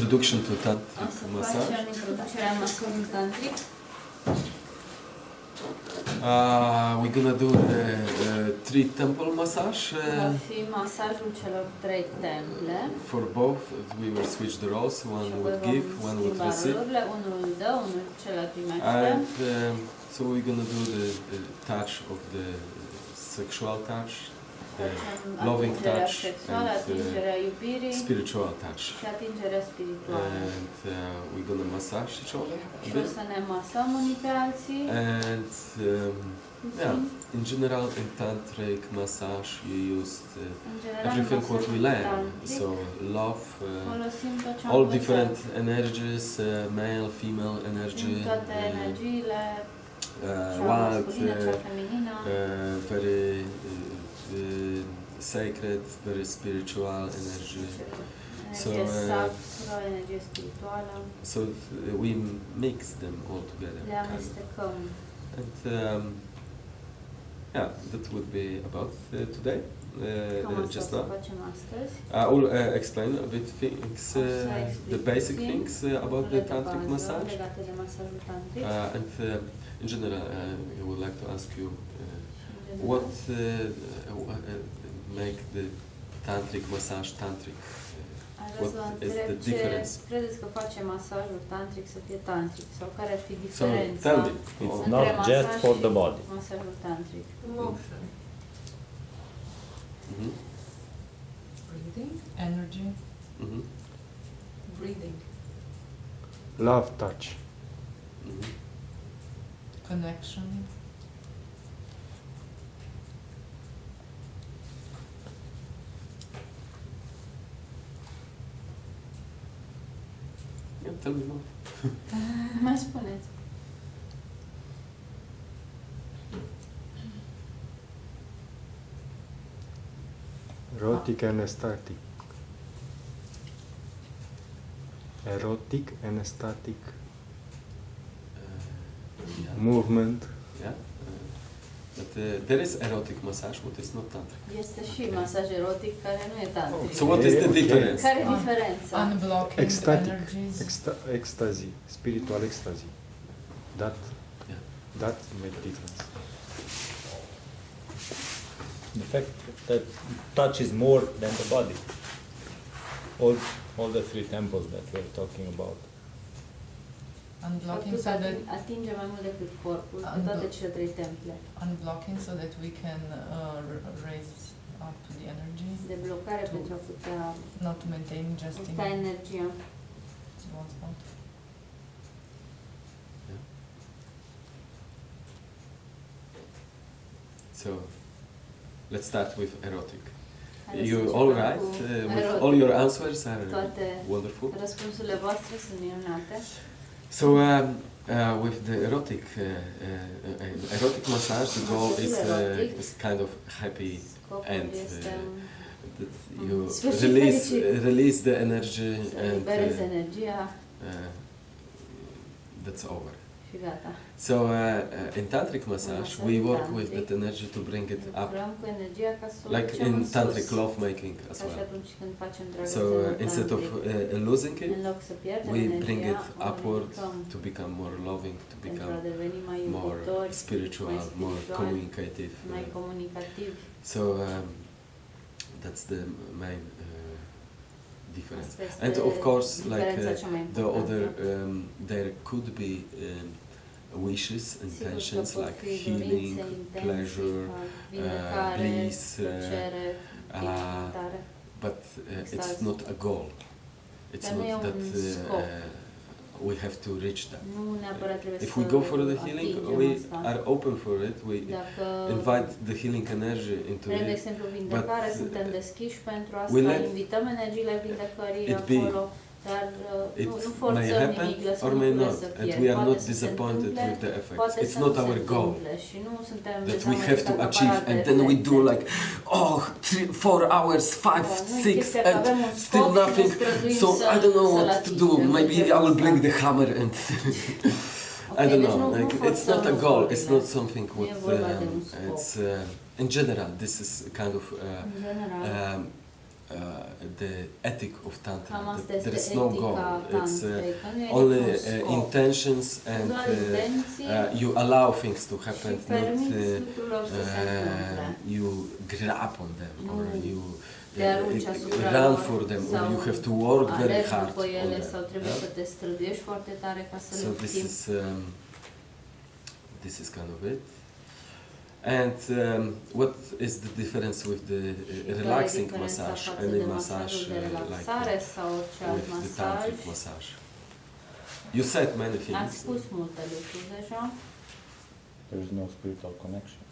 introduction to tantric să massage. facem introducerea masajului tantric. Uh, we're gonna do the uh, three temple massage. Uh, masajul celor trei temple. for both, we will switch the roles. One would give, one would receive. Unul dă, unul celălalt primește. And um, so we're gonna do the, the touch of the sexual touch, loving touch and, uh, spiritual touch. și atingerea spirituală. And uh, we're gonna massage each other a bit. să ne masăm unii pe alții. And um, yeah, in general, in tantric massage, you use uh, everything what we learn. So love, uh, folosim tot ce am all different energies, uh, male, female energy, uh, uh, wild, uh, uh, very uh, uh, sacred, very spiritual energy. so, uh, sacră, energie spirituală. So we mix them all together. Kind of. And um, yeah, that would be about uh, today. Uh, uh, just now. I will uh, explain a bit things, uh, O să explic the basic things uh, about the tantric massage. legate de masajul tantric. Uh, and uh, in general, uh, I would like to ask you uh, what uh, uh, uh, make the tantric massage tantric. Uh, Aș vrea să vă what is întreb the ce difference? credeți că face masajul tantric să fie tantric sau care ar fi So diferența tell me. It's între not masaj just for și the body. masajul tantric? Emotion, Mhm, breathing, energy, mhm, breathing, Love touch. mhm. connection, Yeah, tell me more. Mai spuneți. Erotic and static. Erotic and static Uh, yeah. movement. Yeah. But uh, there is erotic massage, but it's not tantric. Este și masaj erotic care nu e tantric. So what is the Okay, okay. difference? Care e Un- diferența? unblocking Ecstatic. energies. Exta- ecstasy. Spiritual ecstasy. That Yeah. that make difference. The fact that touch is more than the body. All, all the three temples that we're talking about. Unblocking so that ating- atinge mai mult decât corpul, pe Unblo- toate cele trei temple. unblocking so that we can uh, raise up the energy, De blocare pentru a putea not to maintain just in energia. one spot. So let's start with erotic. Haideți You începem all cu? Uh, with all your answers are Toate wonderful. răspunsurile voastre sunt minunate. So um, uh, with the erotic uh, uh, uh, erotic massage, the goal is, uh, is kind of happy And, uh, that you release release the energy and that's over. Și gata. So uh, uh, in tantric massage, we work with tantric. that energy to bring it up, Lucrăm cu energia ca să o like în tantric love making as well. atunci când facem So uh, instead of uh, losing it, în loc să pierdem we bring it upward to become more loving, to become more spiritual, more communicative. uh. So um, that's the main uh, difference. And of course, like uh, the other, um, there could be um, wishes, intentions like healing, pleasure, vindecare, bliss, uh, uh, but uh, it's not a goal. It's not that uh, uh, we have to reach that. If we go for the healing, we are open for it. We invite the healing energy into vrem, de it. exemplu, vindecare, but, suntem uh, deschiși pentru we asta, let invităm energiile vindecării it be. acolo, dar uh, It nu, may happen nimic, or may not, and we are not disappointed with the effects. It's not our goal întâmple și nu suntem that we have to achieve, and then we do like, oh, three, four hours, five, six, and still scop și ne nothing. So I don't know what to do. Maybe I will bring the hammer and I don't know. Like it's not a goal. It's not something what um, it's uh, in general. This is kind of uh, În um, the ethic of Tantra. Cam asta there este is no goal. It's uh, tantrei, că nu only uh, intentions and uh, uh, you allow things to happen, not uh, lucrurilor să se întâmple. uh, you grab on them or you uh, run for them or you have to work very hard on ele them. yeah? să te străduiești foarte tare ca să So this is um, this is kind of it. And um, what is the difference with the uh, relaxing diferența massage față and de the massage uh, like relaxare uh, sau orice alt with the masaj? tantric massage? You said many things. spus multe lucruri deja. There is no spiritual connection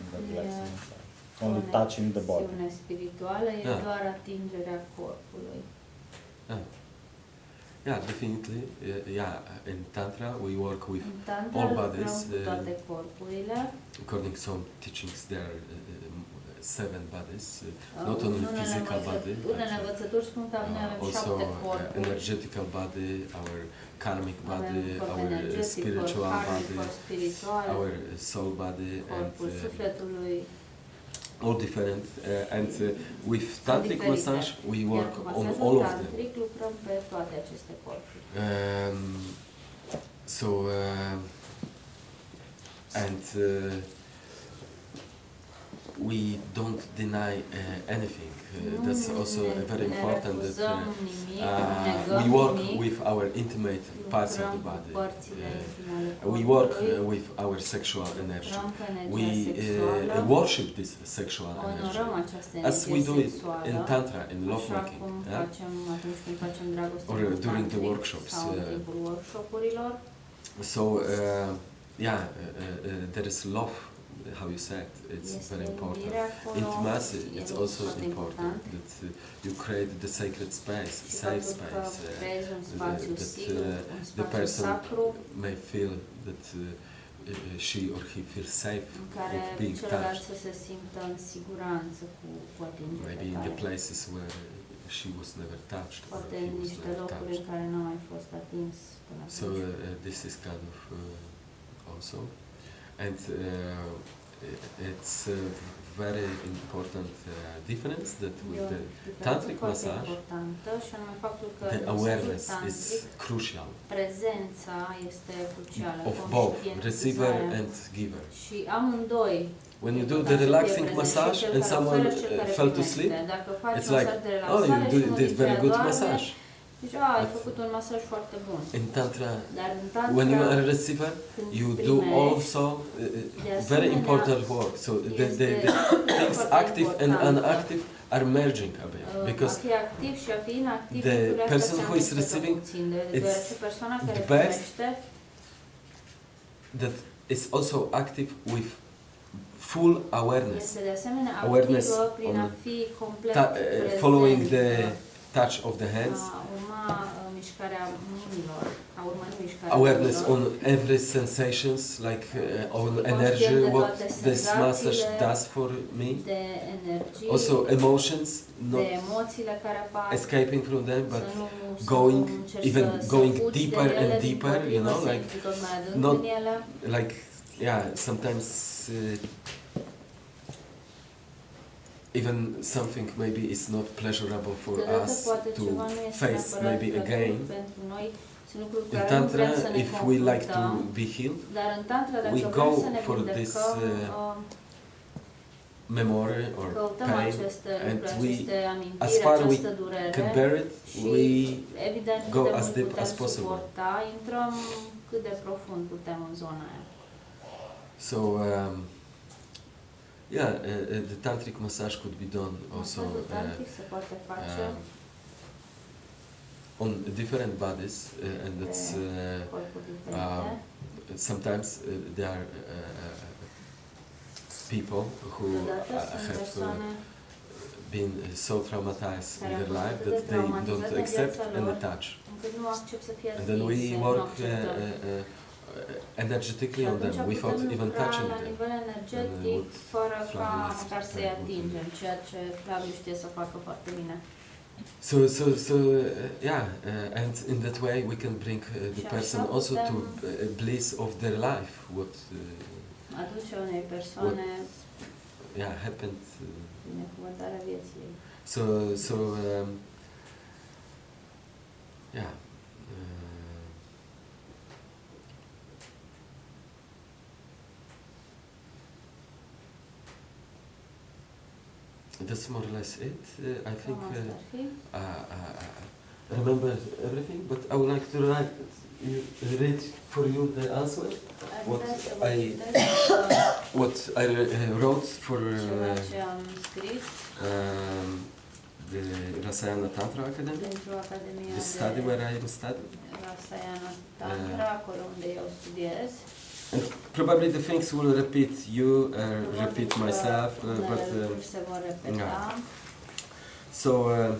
in the Yeah. relaxing massage. Only touching the body. Conexiune spirituală e Da. doar atingerea corpului. Yeah, yeah definitely. Uh, yeah, in tantra we work with În tantra all lucrăm bodies, cu uh, toate corpurile. according to some teachings there are uh, um, seven bodies, uh, Uh, not only unele physical învăță- body, but, Unele uh, învățături spun că noi avem uh, also șapte uh, corpuri. energetical body, our karmic Avem body, corp our uh, energetic, corp spiritual karmic, body, corp spiritual, our uh, soul body, and corpul uh, sufletului. All different. Uh, and uh, with tantric massage, we work on all of them. tantric lucrăm pe toate aceste corpuri. Um, so, uh, and uh, we don't deny uh, anything. Uh, that's also very important that uh, we work with our intimate parts of the body. We work uh, with our sexual energy. We uh, worship this sexual energy as we do it in tantra, in lovemaking. Yeah? facem atunci când facem dragoste Or, during the workshops. So uh, yeah, uh, uh, uh, there is love. How you said it's very important. Intimacy, it's also important that uh, you create the sacred space, safe space. Uh, creezi un spațiu that, uh, the person may feel that uh, she or he feels safe în care of being touched. să se simtă în siguranță cu, cu atingerea Maybe in the places where she was never touched or Poate he în was niște never locuri în touched. care nu a mai fost atins până So uh, uh, this is kind of uh, also, and uh, it's a very important uh, difference that with the tantric massage, importantă și anume faptul că the awareness is crucial. prezența este crucială, of both receiver and giver. When you do the relaxing massage and someone uh, fell to sleep, it's like, oh, you și do, unul did very good massage. Zici, a, ai făcut un masaj foarte bun. In tantra, Dar în tantra, when you are a receiver, you do also uh, uh, very important work. So the, the, the things active and unactive are merging a bit Uh, because a fi activ și a fi inactiv, the person who is receiving, it's deoarece persoana care the best that is also active with full awareness, este de asemenea Awareness activă prin a on ta- uh, following the touch of the hands, uh, mișcarea mâinilor, a urma mișcarea awareness on every sensations, like uh, on energy, what this massage does for me. Also emotions, not emoțiile care apar, escaping from them, but să nu, să going even going deeper and deeper, you know, like intri tot mai adânc not- like yeah sometimes uh, even something maybe is not pleasurable for us to ceva nu este face maybe again. pentru noi, sunt lucruri cu in tantra vrem să ne if we like to be healed dar în tantra dacă we go for this, uh, uh, memory or pain and we as far we can bear it we go as deep as possible. So, intrăm cât de profund putem în zona aia. so um, yeah the tantric massage could be done also Masajul uh, se poate face um, on different bodies uh, and it's uh, corpuri sometimes uh, there are people who uh, have uh, been uh, so traumatized in their life that they don't accept any touch. încât nu accept să fie And then we work uh, energetically on them without even touching them. nivel energetic, fără ca măcar să-i atingem, ceea ce Flaviu știe să facă foarte bine. So, so, so, uh, yeah, uh, and in that way we can bring uh, the person also to uh, bliss of their life. What, uh, persoane yeah, happened. Uh, binecuvântarea vieții ei. So, so um, yeah. Uh, that's more or less it. Uh, I think. Uh, ar uh, uh, uh, remember everything, but I would like to write, you, read for you the answer. What vrea să vă I- What I uh, wrote for uh, ce um, the Rasayana Tantra Academy, the study where I am studying. Rasayana Tantra, acolo unde eu studiez. And probably the things will repeat you, uh, repeat myself, uh, but uh, lucruri se vor repeta. so uh,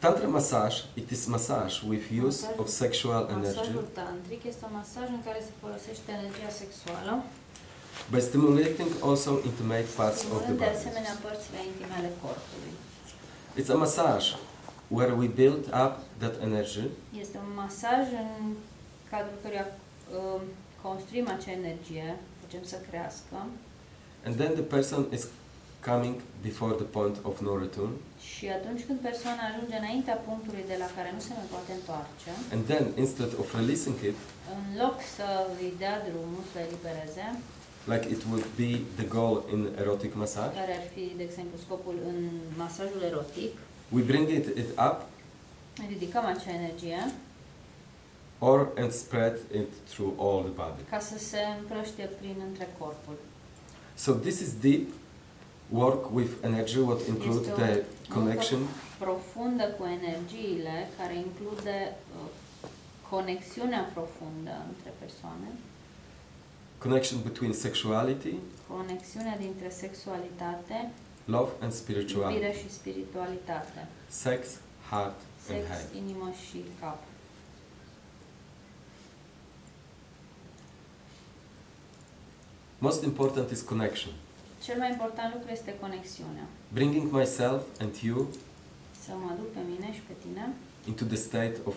Tantra massage, it is massage with use of sexual energy Masajul tantric este un masaj în care se folosește energia sexuală, by stimulating also intimate parts of the body. asemenea părțile corpului. It's a massage where we build up that energy Este un masaj în cadrul căruia um, construim acea energie, facem să crească. And then the person is coming before the point of no return. Și atunci când persoana ajunge înaintea punctului de la care nu se mai poate întoarce, and then instead of releasing it în loc să îi dea drumul, să elibereze, like it would be the goal in erotic massage care ar fi, de exemplu, scopul în masajul erotic, we bring it, it up ridicăm acea energie or and spread it through all the body. Ca să se împrăștie prin între corpul. so this is deep work with energy what include Este the connection. profundă cu energiile, care include uh, conexiunea profundă între persoane, connection between sexuality conexiunea dintre sexualitate, love and spirituality. iubire și spiritualitate, sex heart and sex, head. inimă și cap. Most important is connection Cel mai important lucru este conexiunea. bringing myself and you Să mă aduc pe mine și pe tine into the state of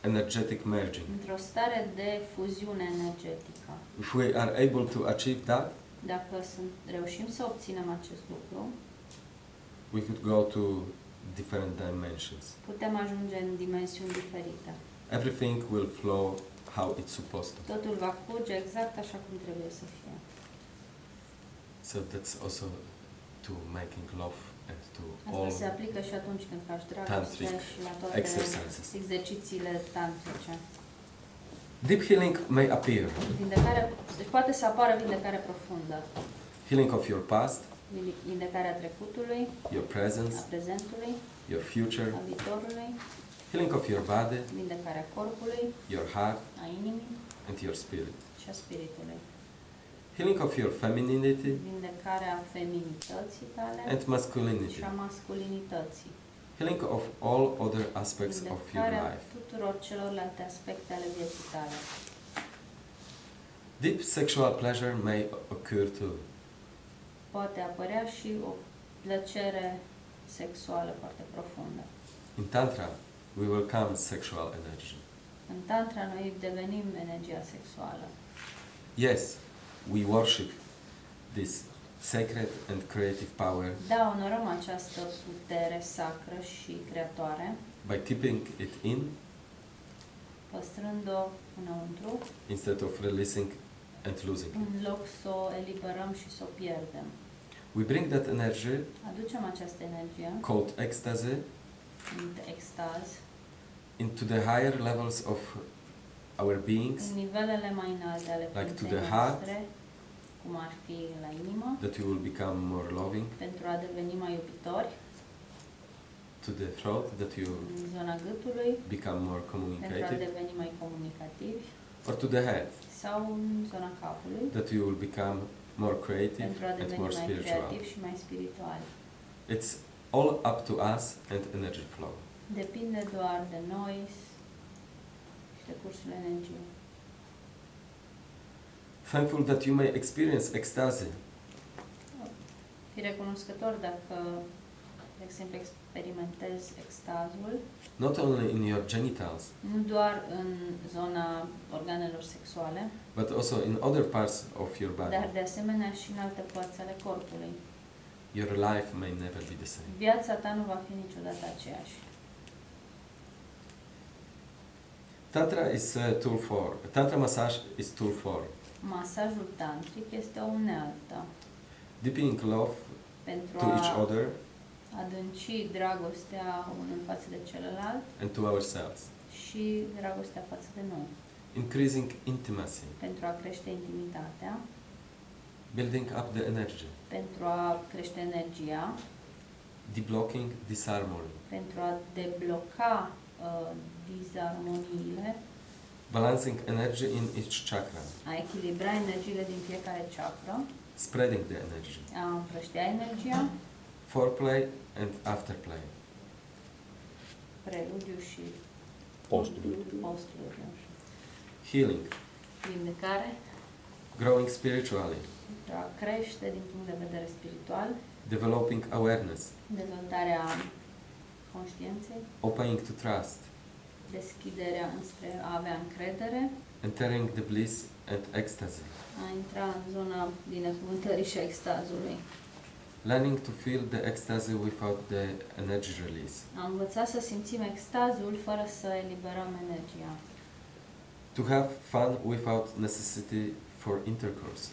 energetic merging. într-o stare de fuziune energetică. If we are able to achieve that, Dacă sunt, reușim să obținem acest lucru, we could go to different dimensions. putem ajunge în dimensiuni diferite. Everything will flow how it's supposed to. Totul va curge exact așa cum trebuie să fie. So that's also to making love and to Asta all se aplică și atunci când faci dragoste tantric și la toate exercises. exercițiile tantrice. Deep healing may appear. Vindecare, deci poate să apară vindecare profundă. Healing of your past, Vindecarea trecutului, your presence, a prezentului, your future, a viitorului, healing of your body, vindecarea corpului, your heart, a inimii and your spirit. și a spiritului. Healing of your femininity Vindecarea feminității tale and masculinity. și a masculinității. Healing of all other aspects of your Vindecarea life. tuturor celorlalte aspecte ale vieții tale. Deep sexual pleasure may occur too. Poate apărea și o plăcere sexuală foarte profundă. In Tantra, we welcome sexual energy. În Tantra noi devenim energia sexuală. Yes, we worship this sacred and creative power Da, onorăm această putere sacră și creatoare, by keeping it in păstrând-o înăuntru, instead of releasing and losing it. în loc să o eliberăm și să o pierdem. We bring that energy Aducem această energie called ecstasy extaz, into the higher levels of our beings. În nivelele mai înalte ale Like to the heart. noastre, cum ar fi la inimă, that we will become more loving, pentru a deveni mai iubitori, to the throat that you în zona gâtului, become more pentru a communicative, deveni mai comunicativi, or to the head. Sau în zona capului, that you will become more creative pentru a and deveni more mai spiritual. creativi și mai spirituali. It's all up to us and energy flow. Depinde doar de noi și de cursul energiei. Thankful that you may experience ecstasy Fi recunoscător dacă, de exemplu, experimentezi extazul, not only in your genitals, nu doar în zona organelor sexuale, but also in other parts of your body. dar de asemenea și în alte părți ale corpului. Your life may never be the same. Viața ta nu va fi niciodată aceeași. Tantra is a tool for Tantra massage is tool for. Masajul tantric este o unealtă. Deepening love pentru to each a other. adânci dragostea unul față de celălalt and to ourselves, și dragostea față de noi, increasing intimacy, pentru a crește intimitatea, building up the energy, pentru a crește energia, deblocking disharmony, pentru a debloca uh, dizarmoniile, balancing energy in each chakra, a echilibra energiile din fiecare chakra, spreading the energy, a împrăștia energia, foreplay and afterplay, preludiu și Postul. postul, nu știu, healing, vindecare, growing spiritually, pentru a crește din punct de vedere spiritual, developing awareness, dezvoltarea conștiinței, opening to trust, deschiderea înspre a avea încredere, entering the bliss and ecstasy, a intra în zona binecuvântării și a extazului. learning to feel the ecstasy without the energy release, A învățat să simțim extazul fără să eliberăm energia. to have fun without necessity for intercourse,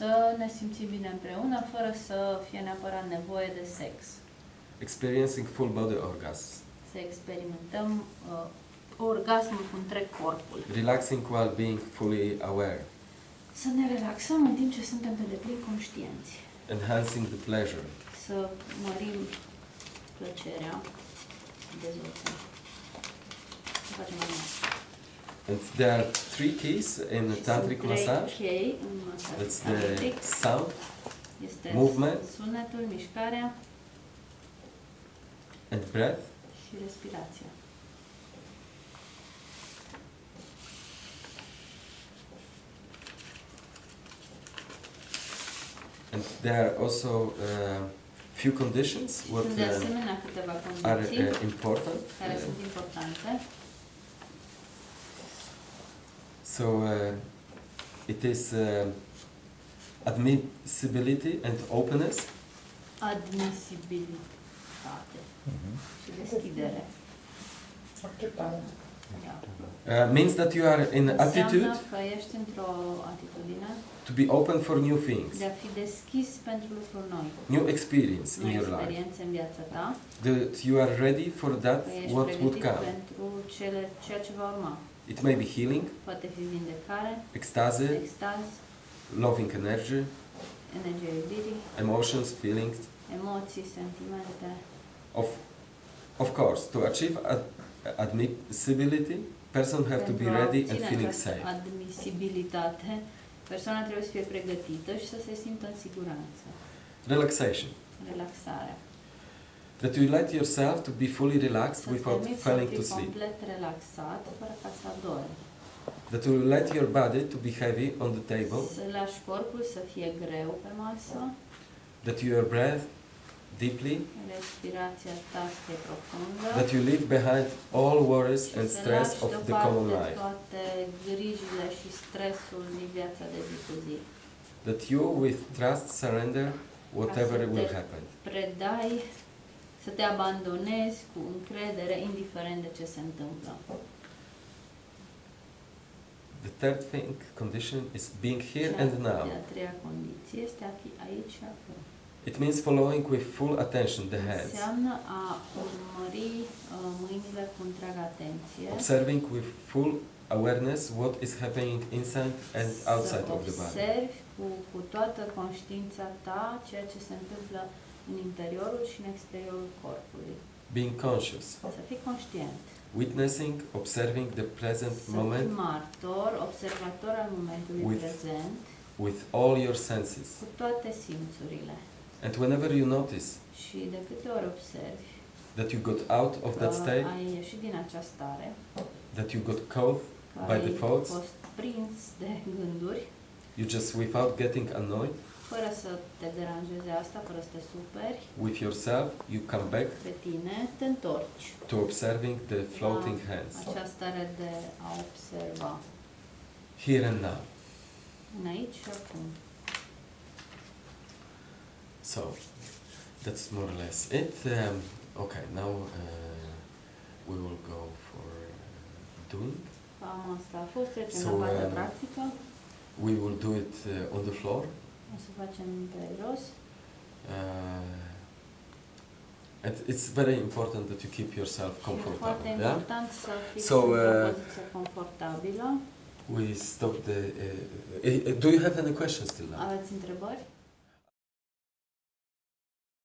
Să ne simțim bine împreună fără să fie neapărat nevoie de sex. experiencing full body orgasms, Să experimentăm uh, orgasmul cu întreg corpul. relaxing while being fully aware, Să ne relaxăm în timp ce suntem pe deplin conștienți. enhancing the pleasure, Să mărim plăcerea, dezvoltăm. Să facem mai mult. And there are three keys in Și tantric massage. chei în masaj That's the tantric. sound Este movement. sunetul, mișcarea and breath. și respirația. And there are also uh, few conditions what Sunt de uh, asemenea câteva are condiții uh, important. care Uh, sunt importante. So uh, it is uh, admissibility and openness, Admisibilitate Mhm. deschidere. Acceptare. Uh, means that you are in attitude că ești într-o atitudine to be open for new things, de a fi deschis pentru lucruri noi. new experience in Noi your life. experiențe în viața ta, That you are ready for that what would come. pentru cele, ceea ce va urma. It may be healing, Poate fi vindecare, ecstasy, extaz, loving energy, energia iubirii, emotions, feelings. emoții, sentimente. Of, of course, to achieve ad- admissibility, person have to be ready and feeling safe. admisibilitate, persoana trebuie să fie pregătită și să se simtă în siguranță. Relaxation. Relaxarea. That you let yourself to be fully relaxed Să without falling to sleep. relaxat, fără ca să adormi. That you let your body to be heavy on the table. Să lași corpul să fie greu pe masă, That your breath deeply. respirația ta să fie profundă. That you leave behind all worries and stress of the common life. toate grijile și stresul din viața de zi zi. That you, with trust, surrender whatever will happen. Predai, să te abandonezi cu încredere, indiferent de ce se întâmplă. The third thing, condition is being here Și and a- now. A treia condiție este achi- aici și acum. It means following with full attention the hands, Înseamnă a urmări uh, mâinile cu întreaga atenție, observing with full awareness what is happening inside and outside să of the body. observi cu, cu toată conștiința ta ceea ce se întâmplă în interiorul și în exteriorul corpului. Being conscious, Să fii conștient, witnessing, observing the present să fii moment martor, observator al momentului With- prezent, with all your senses. cu toate simțurile. And whenever you notice Și de câte ori observi that you got out of that că state, ai ieșit din această stare, that you got caught, că By ai default? fost prins de gânduri, you just without getting annoyed fără să te deranjeze asta, fără să te superi with yourself, you come back pe tine, te întorci to observing the floating la hands, această stare de a observa here and now. în aici și acum. So, that's more or less it. Um, okay, now uh, we will go for uh, doing. Asta a fost, trecem So, la partea um, practică. We will do it uh, on the floor. O să facem pe jos. Uh, and it's very important that you keep yourself Și e comfortable. Yeah. So, uh. We stop the. Uh, uh, do you have any questions till now? Aveți întrebări?